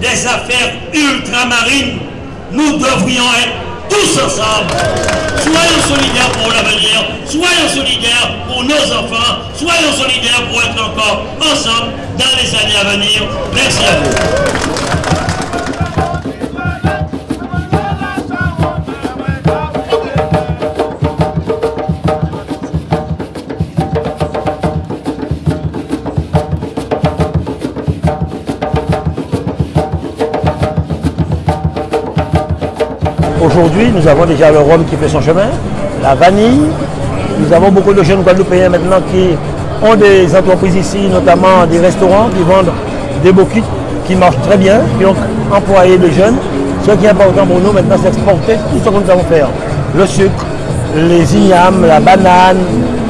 des affaires ultramarines, nous devrions être tous ensemble. Soyons solidaires pour l'avenir, soyons solidaires pour nos enfants, soyons solidaires pour être encore ensemble dans les années à venir. Merci à vous. Aujourd'hui, nous avons déjà le rhum qui fait son chemin, la vanille. Nous avons beaucoup de jeunes Guadeloupéens maintenant qui ont des entreprises ici, notamment des restaurants qui vendent des bouquets qui marchent très bien, qui ont employé des jeunes. Ce qui est important pour nous maintenant, c'est exporter tout ce que nous avons faire. Le sucre, les ignames, la banane,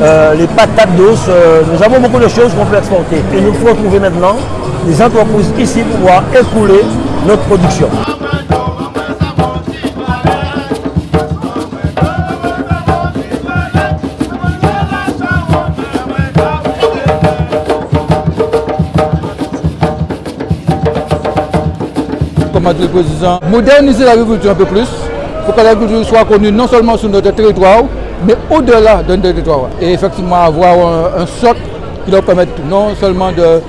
euh, les patates douces. euh, nous avons beaucoup de choses qu'on peut exporter. Et nous faut trouver maintenant des entreprises ici pour pouvoir écouler notre production. Moderniser l'agriculture un peu plus pour que l'agriculture soit connue non seulement sur notre territoire, mais au-delà de notre territoire. Et effectivement avoir un, un socle qui leur permette non seulement de,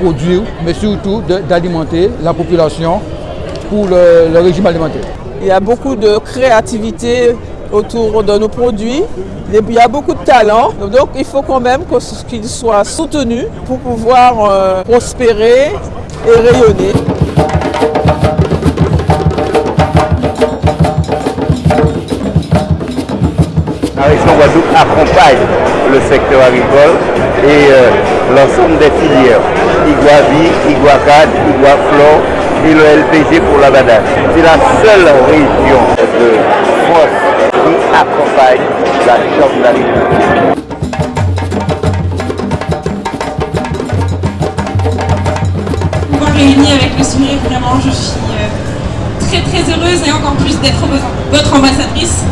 produire, mais surtout d'alimenter la population pour le, le régime alimentaire. Il y a beaucoup de créativité autour de nos produits. Il y a beaucoup de talent. Donc il faut quand même qu'ils soient soutenus pour pouvoir euh, prospérer et rayonner. La région Guadeloupe accompagne le secteur agricole et euh, l'ensemble des filières. Iguavi, Iguacad, Iguaflor et le LPG pour la banane. C'est la seule région de France qui accompagne la chambre d'agriculture. réunir avec le sourire, vraiment, je suis euh, très très heureuse et encore plus d'être votre ambassadrice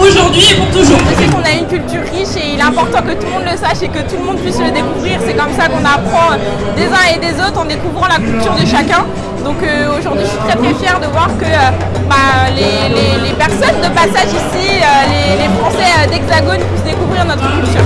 aujourd'hui et pour toujours. Je sais qu'on a une culture riche et il est important que tout le monde le sache et que tout le monde puisse le découvrir. C'est comme ça qu'on apprend des uns et des autres en découvrant la culture de chacun. Donc euh, aujourd'hui, je suis très très fière de voir que euh, bah, les, personnes de passage ici, euh, les, les Français d'Hexagone puissent découvrir notre culture.